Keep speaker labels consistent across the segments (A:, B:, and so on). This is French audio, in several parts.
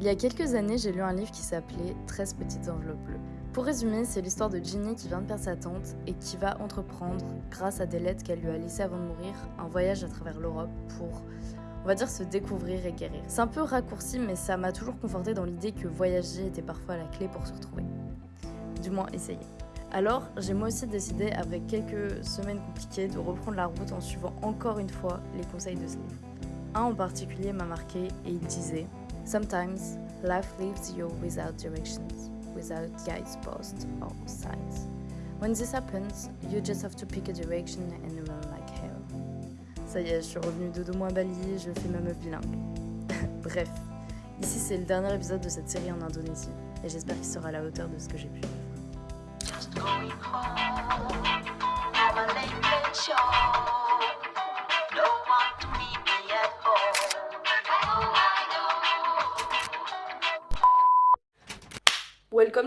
A: Il y a quelques années, j'ai lu un livre qui s'appelait 13 petites enveloppes bleues. Pour résumer, c'est l'histoire de Ginny qui vient de perdre sa tante et qui va entreprendre, grâce à des lettres qu'elle lui a laissées avant de mourir, un voyage à travers l'Europe pour, on va dire, se découvrir et guérir. C'est un peu raccourci, mais ça m'a toujours conforté dans l'idée que voyager était parfois la clé pour se retrouver. Du moins, essayer. Alors, j'ai moi aussi décidé, avec quelques semaines compliquées, de reprendre la route en suivant encore une fois les conseils de ce livre. Un en particulier m'a marqué et il disait Sometimes life leaves you without directions, without guideposts or signs. When this happens, you just have to pick a direction and run like hell. Ça y est, je suis revenue de deux mois à Bali, je fais ma meuf bilingue. Bref, ici c'est le dernier épisode de cette série en Indonésie et j'espère qu'il sera à la hauteur de ce que j'ai pu.
B: Just going home.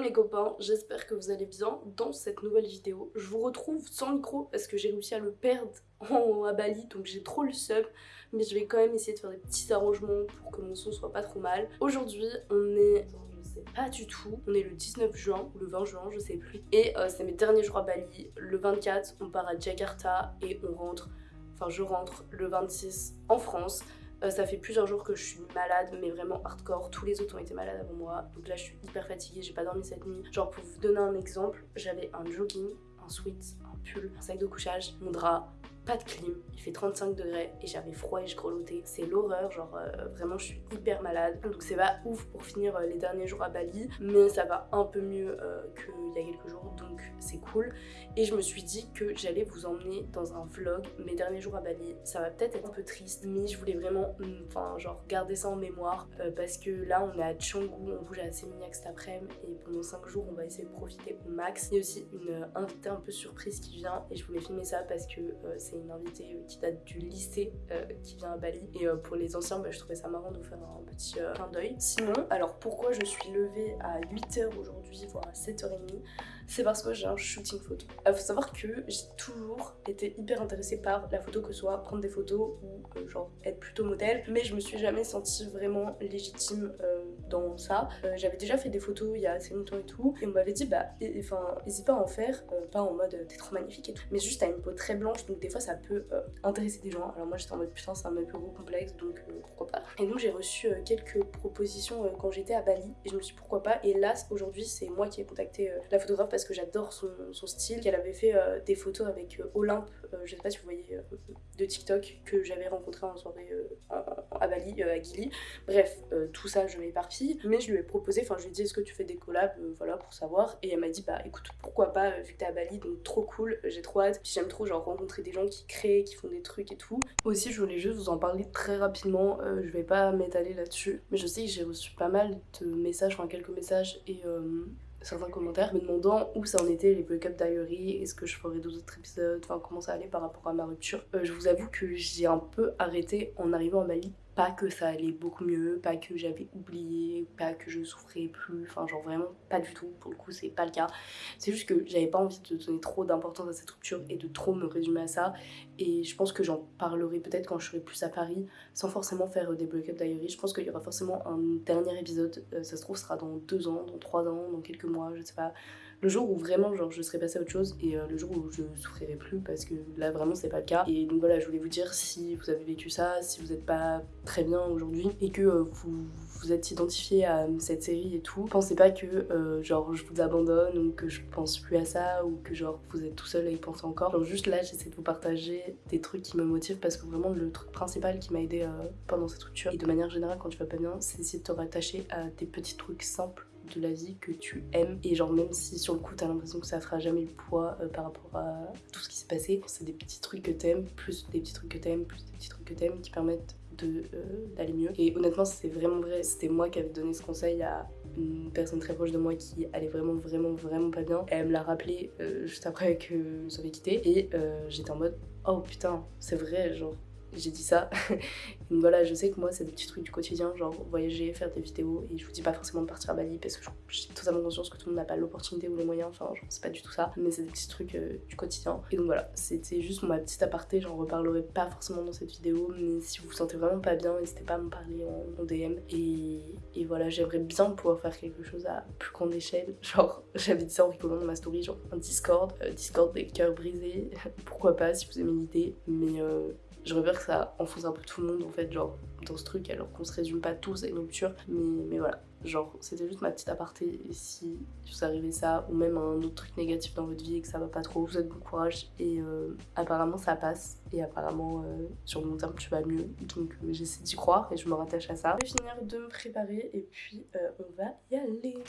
C: Les copains, j'espère que vous allez bien dans cette nouvelle vidéo. Je vous retrouve sans micro parce que j'ai réussi à le perdre en, à Bali donc j'ai trop le seum mais je vais quand même essayer de faire des petits arrangements pour que mon son soit pas trop mal. Aujourd'hui on est sais pas du tout. On est le 19 juin ou le 20 juin, je sais plus. Et euh, c'est mes derniers jours à Bali. Le 24, on part à Jakarta et on rentre, enfin je rentre le 26 en France. Euh, ça fait plusieurs jours que je suis malade, mais vraiment hardcore. Tous les autres ont été malades avant moi. Donc là, je suis hyper fatiguée, j'ai pas dormi cette nuit. Genre, pour vous donner un exemple, j'avais un jogging, un sweat, un pull, un sac de couchage, mon drap, pas de clim, il fait 35 degrés et j'avais froid et je grelottais. C'est l'horreur, genre euh, vraiment je suis hyper malade. Donc c'est pas ouf pour finir euh, les derniers jours à Bali, mais ça va un peu mieux euh, qu'il y a quelques jours, donc c'est cool. Et je me suis dit que j'allais vous emmener dans un vlog mes derniers jours à Bali. Ça va peut-être être un peu triste, mais je voulais vraiment, mm, enfin genre garder ça en mémoire parce que là on est à Canggu, on bouge à Seminyak cet après-midi et pendant 5 jours on va essayer de profiter au max. Il y a aussi une invitée un peu surprise qui vient et je voulais filmer ça parce que c'est une invitée qui date du lycée euh, qui vient à Bali et euh, pour les anciens bah, je trouvais ça marrant de vous faire un petit euh, clin d'œil. Sinon, alors pourquoi je suis levée à 8h aujourd'hui voire à 7h30 c'est parce que j'ai un shooting photo. Il faut savoir que j'ai toujours été hyper intéressée par la photo, que ce soit prendre des photos ou genre être plutôt modèle, mais je me suis jamais sentie vraiment légitime dans ça. Euh, J'avais déjà fait des photos il y a assez longtemps et tout, et on m'avait dit bah enfin n'hésite pas à en faire, euh, pas en mode euh, t'es trop magnifique mais juste t'as une peau très blanche donc des fois ça peut intéresser des gens. Alors moi j'étais en mode putain c'est un peu gros complexe donc pourquoi pas. Et donc j'ai reçu quelques propositions quand j'étais à Bali et je me suis dit pourquoi pas. Et là aujourd'hui c'est moi qui ai contacté la photographe parce que j'adore son, style. Qu'elle avait fait des photos avec Olympe, je sais pas si vous voyez euh, de TikTok que j'avais rencontré en soirée euh, à Bali, euh, à Gili. Bref, euh, tout ça je m'éparpille. Mais je lui ai proposé, enfin je lui ai dit est-ce que tu fais des collabs, euh, voilà pour savoir. Et elle m'a dit bah écoute pourquoi pas euh, vu que t'es à Bali donc trop cool, euh, j'ai trop hâte. Puis j'aime trop genre rencontrer des gens qui créent, qui font des trucs et tout. Aussi je voulais juste vous en parler très rapidement, euh, je vais pas m'étaler là-dessus. Mais je sais que j'ai reçu pas mal de messages, enfin quelques messages et euh, certains commentaires me demandant où ça en était les break-up diary, est-ce que je ferais d'autres épisodes, enfin comment ça allait par rapport à ma rupture. Euh, je vous avoue que j'ai un peu arrêté en arrivant à Bali. Pas que ça allait beaucoup mieux, pas que j'avais oublié, pas que je souffrais plus, enfin genre vraiment pas du tout, pour le coup c'est pas le cas. C'est juste que j'avais pas envie de donner trop d'importance à cette rupture et de trop me résumer à ça. Et je pense que j'en parlerai peut-être quand je serai plus à Paris, sans forcément faire euh, des break-up diary. Je pense qu'il y aura forcément un dernier épisode, euh, ça se trouve sera dans deux ans, dans trois ans, dans quelques mois, je sais pas. Le jour où vraiment genre je serai passée à autre chose et euh, le jour où je souffrirai plus parce que là vraiment c'est pas le cas. Et donc voilà, je voulais vous dire si vous avez vécu ça, si vous êtes pas très bien aujourd'hui et que euh, vous vous êtes identifié à cette série et tout, pensez pas que euh, genre je vous abandonne ou que je pense plus à ça ou que genre vous êtes tout seul à y penser encore. Genre juste là j'essaie de vous partager des trucs qui me motivent parce que vraiment le truc principal qui m'a aidé pendant cette rupture et de manière générale quand tu vas pas bien, c'est essayer de te rattacher à des petits trucs simples de la vie que tu aimes. Et genre même si sur le coup t'as l'impression que ça fera jamais le poids euh, par rapport à tout ce qui s'est passé c'est des petits trucs que t'aimes plus des petits trucs que t'aimes plus des petits trucs que t'aimes qui permettent euh, d'aller mieux. Et honnêtement c'est vraiment vrai c'était moi qui avais donné ce conseil à une personne très proche de moi qui allait vraiment vraiment vraiment pas bien. Elle me l'a rappelé euh, juste après que avait quitté et j'étais en mode oh putain c'est vrai genre j'ai dit ça. Donc voilà, je sais que moi, c'est des petits trucs du quotidien, genre voyager, faire des vidéos. Et je vous dis pas forcément de partir à Bali parce que j'ai totalement conscience que tout le monde n'a pas l'opportunité ou les moyens. Enfin, c'est pas du tout ça. Mais c'est des petits trucs euh, du quotidien. Et donc voilà, c'était juste ma petite aparté. J'en reparlerai pas forcément dans cette vidéo. Mais si vous vous sentez vraiment pas bien, n'hésitez pas à me parler en, DM. Et, et voilà, j'aimerais bien pouvoir faire quelque chose à plus grande échelle. Genre, j'avais dit ça en rigolant dans ma story, genre un Discord. Euh, Discord des cœurs brisés. Pourquoi pas si vous aimez l'idée. Mais euh, je rêve que ça enfonce un peu tout le monde en fait, genre dans ce truc, alors qu'on se résume pas tous à une rupture. Mais, mais voilà, genre c'était juste ma petite aparté. Et si vous arrivez ça, ou même un autre truc négatif dans votre vie et que ça va pas trop, vous êtes bon courage. Et euh, apparemment ça passe. Et apparemment euh, sur le long terme tu vas mieux. Donc euh, j'essaie d'y croire et je me rattache à ça. Je vais finir de me préparer et puis on va y aller.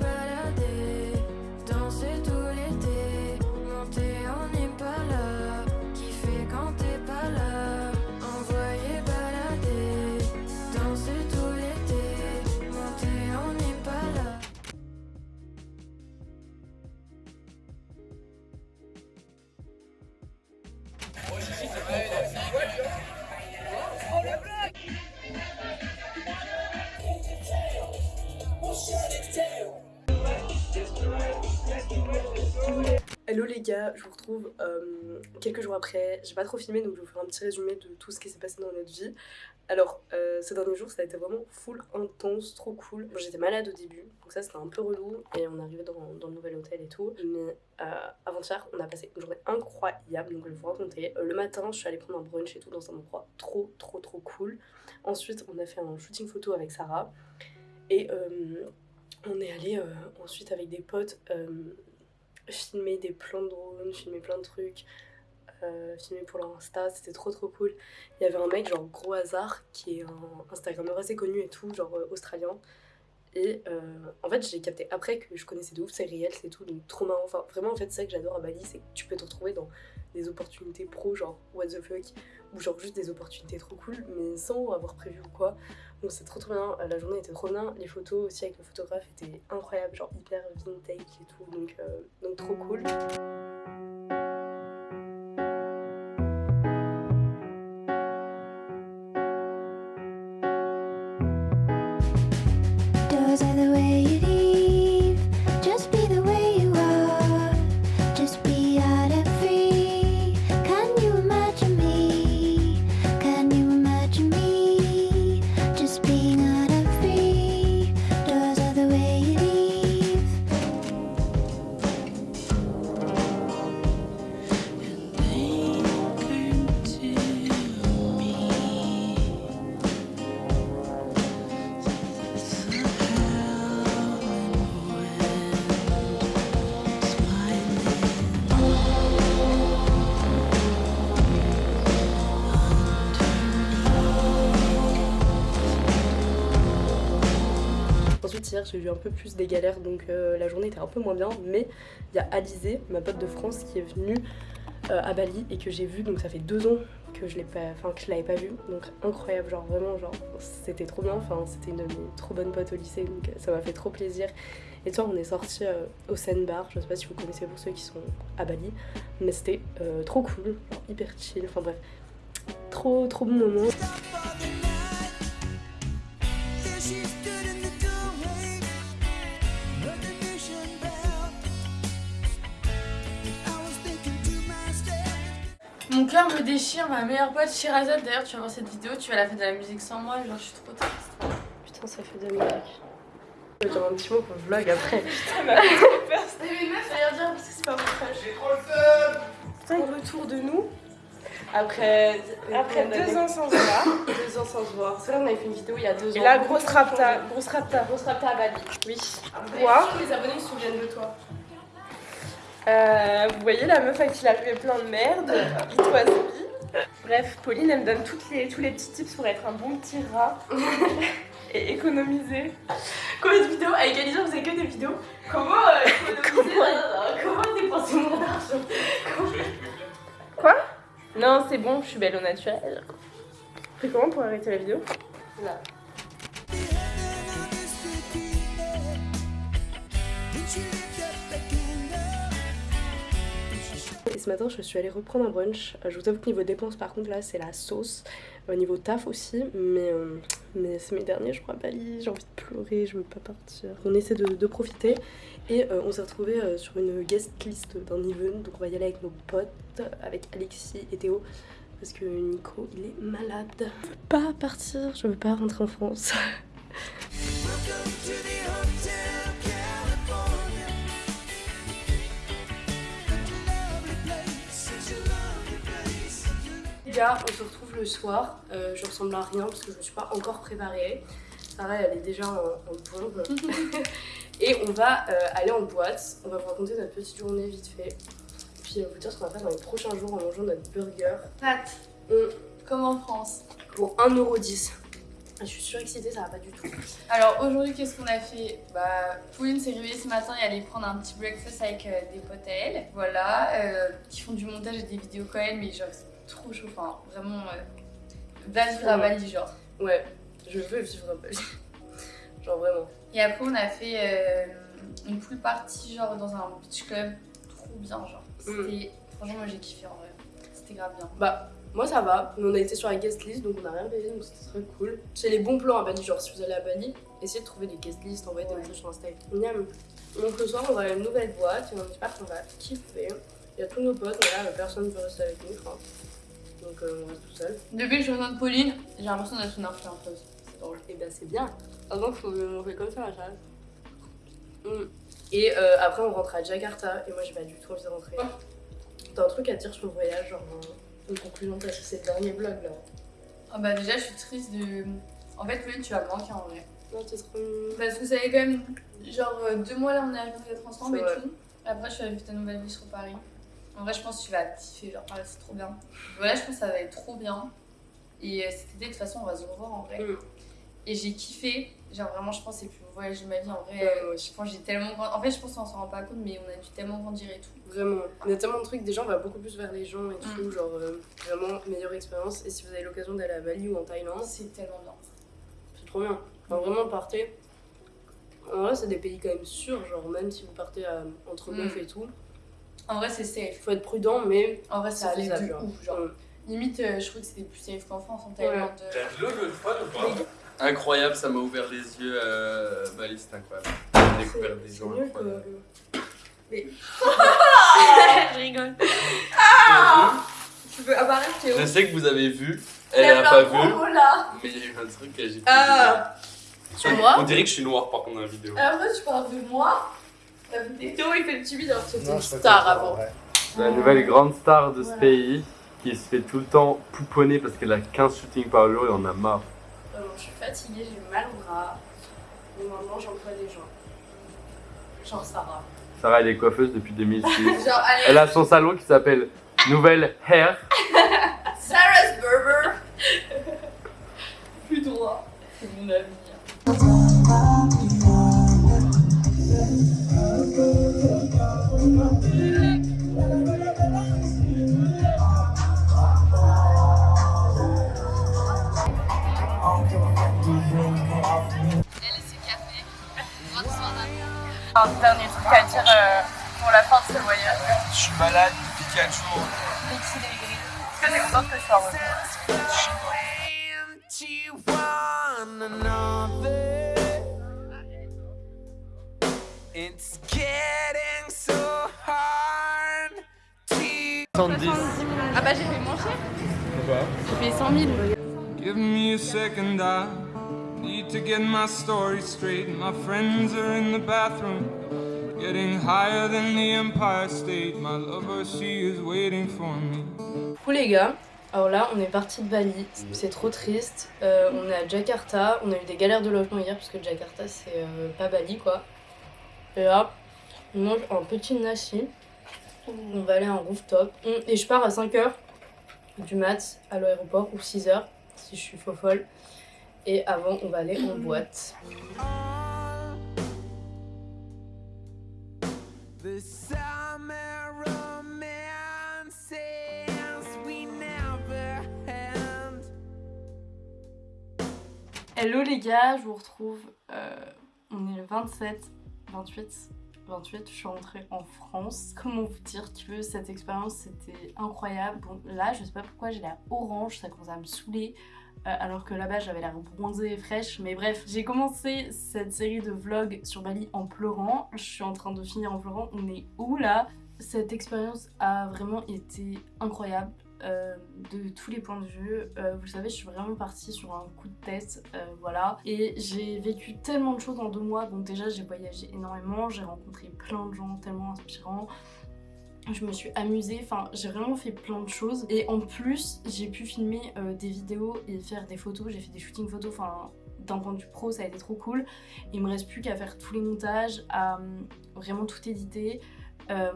D: Balader, danser tout l'été, monter on n'est pas là,
C: les gars, je vous retrouve euh, quelques jours après. J'ai pas trop filmé donc je vais vous faire un petit résumé de tout ce qui s'est passé dans notre vie. Alors, euh, ces derniers jours ça a été vraiment full intense, trop cool. J'étais malade au début donc ça c'était un peu relou et on arrivé dans, dans le nouvel hôtel et tout. Mais euh, avant-hier on a passé une journée incroyable donc je vais vous raconter. Le matin je suis allée prendre un brunch et tout dans un endroit trop trop trop cool. Ensuite on a fait un shooting photo avec Sarah et on est allé ensuite avec des potes. Filmer des plans de drone, filmer plein de trucs, euh, filmer pour leur Insta, c'était trop trop cool. Il y avait un mec, genre gros hasard, qui est un Instagrammeur assez connu et tout, genre euh, australien. Et euh, en fait, j'ai capté après que je connaissais de ouf ses réels, c'est tout, donc trop marrant. Enfin, vraiment, en fait, c'est ça que j'adore à Bali, c'est que tu peux te retrouver dans des opportunités pro, genre what the fuck, ou genre juste des opportunités trop cool, mais sans avoir prévu ou quoi. Donc c'est trop trop bien, la journée était trop bien, les photos aussi avec le photographe étaient incroyables, genre hyper vintage et tout, donc, euh, donc trop cool. J'ai eu un peu plus des galères donc euh, la journée était un peu moins bien mais il y a Alizé, ma pote de France qui est venue euh, à Bali et que j'ai vue donc ça fait deux ans que je l'ai pas enfin que je l'avais pas vue donc incroyable genre vraiment genre c'était trop bien enfin c'était une de trop bonnes potes au lycée donc euh, ça m'a fait trop plaisir. Et toi on est sorti au Sandbar je sais pas si vous connaissez pour ceux qui sont à Bali mais c'était euh, trop cool genre hyper chill enfin bref trop trop bon moment
E: Mon cœur me déchire, ma meilleure pote Shirazade. D'ailleurs, tu vas voir cette vidéo, tu vas la faire de la musique sans moi. Genre, je suis trop triste.
C: Putain, ça fait deux minutes. Je vais dire un petit mot pour le vlog après.
E: Mais meuf, rien dire parce que c'est pas mon frère.
C: Putain, retour de nous. Après,
F: Après deux ans sans se voir.
C: deux ans sans se voir. C'est là on avait fait une vidéo il y a deux ans.
F: Et là, grosse rapta, grosse rapta.
C: Grosse rapta à Bali. Oui. Tous les abonnés se souviennent de toi.
F: Euh, vous voyez la meuf à qui il arrivait plein de merde, pitoiserie. Bref, Pauline, elle me donne toutes les, tous les petits tips pour être un bon petit rat et économiser.
C: Combien de vidéos Avec Elisa, vous avez que des vidéos. Comment euh, économiser, euh, Comment dépenser mon argent
F: Quoi Non, c'est bon, je suis belle au naturel. Fais comment pour arrêter la vidéo
C: Là. Matin, je suis allée reprendre un brunch. Euh, Je vous avoue que niveau dépenses, par contre, là, c'est la sauce. Au niveau taf aussi, mais, euh, mais c'est mes derniers, je crois, Bali. J'ai envie de pleurer, je veux pas partir. On essaie de, profiter. Et euh, on s'est retrouvés euh, sur une guest list d'un event. Donc on va y aller avec nos potes, avec Alexis et Théo. Parce que Nico, il est malade. Je veux pas partir, je veux pas rentrer en France. On se retrouve le soir. Euh, je ressemble à rien parce que je me suis pas encore préparée. Sarah, elle est déjà en, en bombe. Et on va euh, aller en boîte. On va vous raconter notre petite journée vite fait. Et puis vous dire ce qu'on va faire dans les prochains jours en mangeant notre burger.
E: Pâtes,
C: On-
E: comme en France.
C: pour 1,10€. Je suis surexcitée, ça va pas du tout.
E: Alors aujourd'hui, qu'est-ce qu'on a fait? Bah, Pauline s'est réveillée ce matin et allait prendre un petit breakfast avec euh, des potes à elle. Voilà, euh, qui font du montage et des vidéos quand même, mais genre c'est trop chaud. Enfin, vraiment, va vivre à Bali, genre.
C: Ouais, je veux vivre à Bali. Genre vraiment.
E: Et après, on a fait euh, une pool party, genre dans un beach club. Trop bien, genre. C'était. Franchement, moi j'ai kiffé en vrai. C'était grave bien.
C: Bah, moi ça va. Mais on a été sur la guest list donc on a rien payé donc c'était très cool. C'est les bons plans à Bali. Genre si vous allez à Bali, essayez de trouver des guest lists, envoyez des messages sur Insta. Miam. Donc le soir, on va à une nouvelle boîte et on espère qu'on va kiffer. Il y a tous nos potes, mais là personne ne peut rester avec nous, je crois. Donc euh, on reste tout seul.
E: Depuis que je rejoins Pauline, j'ai l'impression d'être une influenceuse. Drôle.
C: Et bah c'est bien. Avant, faut on fait comme ça, la chasse. Mm. Et euh, après, on rentre à Jakarta. Et moi, j'ai pas du tout envie de rentrer. T'as un truc à dire sur le voyage, genre une conclusion, parce que c'est le dernier vlog là.
E: Ah bah déjà, je suis triste de. En fait, Pauline, tu vas me manquer en vrai.
C: Non, t'es trop.
E: Parce que ça fait quand même genre euh, deux mois là, on est arrivé d'être ensemble
C: C'est
E: et
C: vrai.
E: tout. Après, je suis allée vivre ta nouvelle vie sur Paris. En vrai, je pense que tu vas kiffer. Genre, Paris, c'est trop bien. Voilà, je pense que ça va être trop bien. Et euh, cet été, de toute façon, on va se revoir en vrai.
C: Mm.
E: Et j'ai kiffé. Genre, vraiment, je pense que c'est le plus beau voyage de ma vie. En vrai,
C: Ouais,
E: euh, je pense j'ai tellement. En fait, je pense qu'on s'en rend pas compte, mais on a dû tellement grandir et tout.
C: Vraiment. Y a tellement de trucs. Déjà, on va beaucoup plus vers les gens et tout.
E: Mm.
C: Genre, euh, vraiment, meilleure expérience. Et si vous avez l'occasion d'aller à Bali ou en Thaïlande,
E: C'est tellement bien.
C: c'est trop bien. Enfin, vraiment, partez. En vrai, c'est des pays quand même sûrs. Genre, même si vous partez à, entre
E: Mm.
C: meufs et tout,
E: En vrai, c'est safe.
C: faut être prudent, mais
E: En vrai,
C: c'est
E: ça allait de
C: genre.
E: ouf. Genre,
C: Mm.
E: limite, euh, je trouve que c'était plus safe qu'en France, en Thaïlande. euh.
G: T'as vu le fun ou pas Incroyable, ça m'a ouvert les yeux. Euh... Bali, c'est incroyable. J'ai découvert des gens incroyables.
C: que.
E: je rigole.
G: T'as
E: Tu veux apparaître,
G: vu
E: Théo
G: Je sais que vous avez vu, elle a pas vu,
E: là.
G: mais il y a eu un truc que j'ai
E: Ah.
G: filmé.
C: Moi
G: On dirait que je suis noir par contre dans la vidéo.
E: Après, tu parles de moi. Théo, il fait le timide alors que c'était une star avant.
G: La nouvelle grande star de ce
E: Voilà.
G: pays qui se fait tout le temps pouponner parce qu'elle a 15 shootings par jour et on a marre.
C: Vraiment, je suis fatiguée, j'ai mal au bras. Et maintenant, j'emploie des gens. Genre Sarah.
G: Sarah, elle est coiffeuse depuis 2006.
E: Genre, allez,
G: Elle a son salon qui s'appelle Nouvelle Hair.
E: Sarah's Berber. Plus droit. C'est mon avenir. Un dernier truc à dire euh, pour la fin de ce voyage.
H: Je suis malade depuis 4 jours.
E: Est-ce que t'es contente que je sois revenue
H: It's getting so hard to
G: 70.
E: Ah bah j'ai fait moins cher.
C: J'ai payé 100 000.
H: Give me a second, I need to get my story straight. My friends are in the bathroom, getting higher than the Empire State. My lover, she is waiting for me.
C: Coucou les gars, alors là on est parti de Bali, c'est trop triste. Euh, on est à Jakarta, on a eu des galères de logement hier parce que Jakarta c'est euh, pas Bali quoi. Et là, on mange un petit nasi. On va aller à un rooftop. Et je pars à 5h du mat à l'aéroport ou 6h si je suis faux folle. Et avant on va aller en boîte.
A: Hello les gars, je vous retrouve. euh, on est le 27, 28, 28, je suis rentrée en France. Comment vous dire que cette expérience c'était incroyable. Bon, là, je sais pas pourquoi j'ai l'air orange, ça commence à me saouler. Euh, alors que là-bas j'avais l'air bronzée et fraîche. Mais bref, j'ai commencé cette série de vlogs sur Bali en pleurant. Je suis en train de finir en pleurant. On est où là? Cette expérience a vraiment été incroyable. euh, de tous les points de vue. Euh, vous savez, je suis vraiment partie sur un coup de tête, voilà. Et j'ai vécu tellement de choses en deux mois. Donc déjà, j'ai voyagé énormément, j'ai rencontré plein de gens tellement inspirants. Je me suis amusée, enfin j'ai vraiment fait plein de choses et en plus j'ai pu filmer euh, des vidéos et faire des photos, j'ai fait des shootings photos, enfin d'un point de vue pro ça a été trop cool. Il me reste plus qu'à faire tous les montages, à euh, vraiment tout éditer. Euh,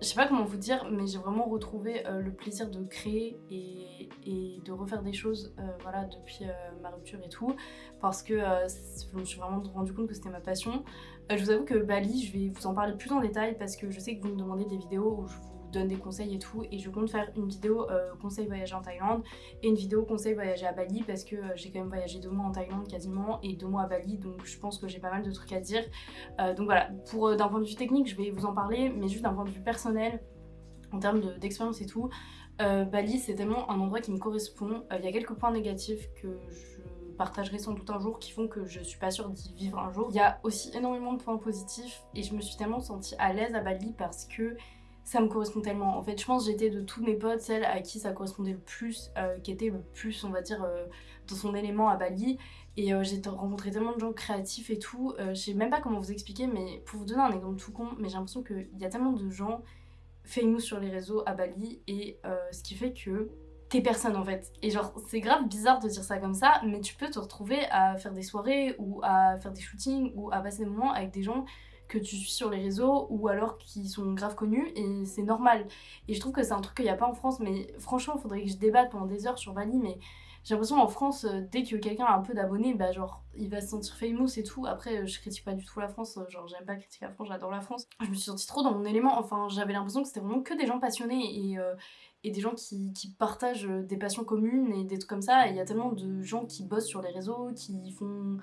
A: je sais pas comment vous dire, mais j'ai vraiment retrouvé euh, le plaisir de créer et, de refaire des choses euh, voilà, depuis euh, ma rupture et tout, parce que je me suis vraiment rendu compte que c'était ma passion. Je vous avoue que Bali, je vais vous en parler plus en détail parce que je sais que vous me demandez des vidéos où je vous donne des conseils et tout, et je compte faire une vidéo euh, conseil voyager en Thaïlande et une vidéo conseil voyager à Bali parce que euh, j'ai quand même voyagé deux mois en Thaïlande quasiment et deux mois à Bali, donc je pense que j'ai pas mal de trucs à dire. Euh, donc voilà, pour d'un point de vue technique, je vais vous en parler, mais juste d'un point de vue personnel, en termes de- d'expérience et tout, Bali c'est tellement un endroit qui me correspond. Il y a quelques points négatifs que je partagerai sans doute un jour qui font que je suis pas sûre d'y vivre un jour. Il y a aussi énormément de points positifs et je me suis tellement sentie à l'aise à Bali parce que ça me correspond tellement. En fait, je pense que j'étais de tous mes potes celle à qui ça correspondait le plus, euh, qui était le plus, on va dire, euh, dans son élément à Bali. Et euh, j'ai rencontré tellement de gens créatifs et tout. Je sais même pas comment vous expliquer, mais pour vous donner un exemple tout con, mais j'ai l'impression qu'il y a tellement de gens famous sur les réseaux à Bali et ce qui fait que t'es personne en fait. Et genre, c'est grave bizarre de dire ça comme ça, mais tu peux te retrouver à faire des soirées ou à faire des shootings ou à passer des moments avec des gens que tu suis sur les réseaux ou alors qui sont grave connus et c'est normal. Et je trouve que c'est un truc qu'il n'y a pas en France, mais franchement, il faudrait que je débatte pendant des heures sur Bali, mais j'ai l'impression en France, euh, dès que quelqu'un a un peu d'abonnés, bah genre, il va se sentir famous et tout. Après, euh, je critique pas du tout la France, euh, genre, j'aime pas critiquer la France, j'adore la France. Je me suis sentie trop dans mon élément, enfin, j'avais l'impression que c'était vraiment que des gens passionnés et, et des gens qui, qui partagent des passions communes et des trucs comme ça. Et il y a tellement de gens qui bossent sur les réseaux, qui font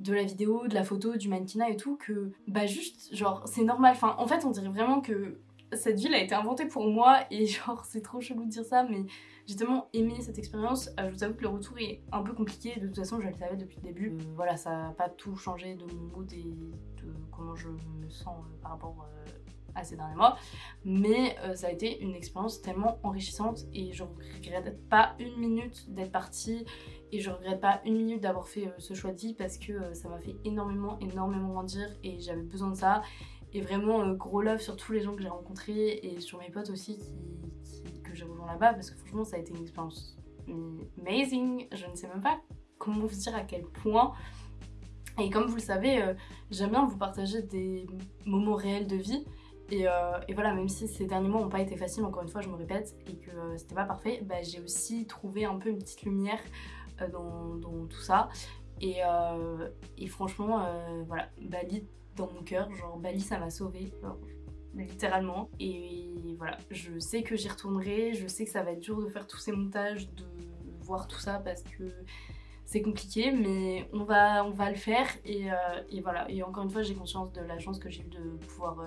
A: de la vidéo, de la photo, du mannequinat et tout, que bah juste, genre, c'est normal. Enfin, en fait, on dirait vraiment que cette ville a été inventée pour moi et genre, c'est trop chelou de dire ça, mais j'ai tellement aimé cette expérience. Euh, je vous avoue que le retour est un peu compliqué, de toute façon, je le savais depuis le début. Euh, voilà, ça n'a pas tout changé de mon mood et de comment je me sens euh, par rapport ces derniers mois, mais euh, ça a été une expérience tellement enrichissante et je regrette pas une minute d'être partie et je regrette pas une minute d'avoir fait euh, ce choix de vie parce que euh, ça m'a fait énormément, énormément grandir et j'avais besoin de ça. Et vraiment, gros love sur tous les gens que j'ai rencontrés et sur mes potes aussi qui, que j'ai rejoint là-bas parce que franchement, ça a été une expérience amazing. Je ne sais même pas comment vous dire à quel point. Et comme vous le savez, j'aime bien vous partager des moments réels de vie. Et, euh, et voilà, même si ces derniers mois n'ont pas été faciles, encore une fois, je me répète, et que euh, c'était pas parfait, bah, j'ai aussi trouvé un peu une petite lumière euh, dans, tout ça. Et, euh, franchement, voilà, Bali dans mon cœur, genre Bali ça m'a sauvée, littéralement. Et voilà, je sais que j'y retournerai, je sais que ça va être dur de faire tous ces montages, de voir tout ça parce que c'est compliqué, mais on va, on va le faire. Et, et voilà, et encore une fois, j'ai conscience de la chance que j'ai eu de pouvoir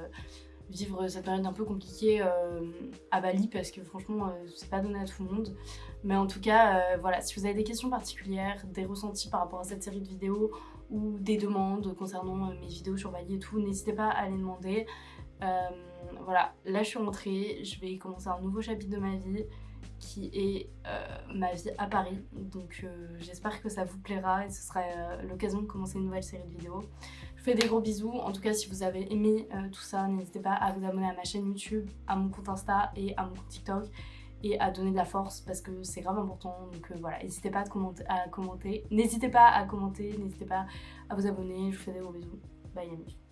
A: vivre cette période un peu compliquée euh, à Bali parce que franchement, euh, c'est pas donné à tout le monde. Mais en tout cas, euh, voilà, si vous avez des questions particulières, des ressentis par rapport à cette série de vidéos ou des demandes concernant mes vidéos sur Bali et tout, n'hésitez pas à les demander. Voilà, là je suis rentrée, je vais commencer un nouveau chapitre de ma vie qui est ma vie à Paris. Donc j'espère que ça vous plaira et ce sera l'occasion de commencer une nouvelle série de vidéos. Vous fais des gros bisous. En tout cas, si vous avez aimé euh, tout ça, n'hésitez pas à vous abonner à ma chaîne YouTube, à mon compte Insta et à mon compte TikTok et à donner de la force parce que c'est grave important. Donc euh, voilà, n'hésitez pas à commenter. N'hésitez pas à commenter, n'hésitez pas à vous abonner. Je vous fais des gros bisous. Bye Yami.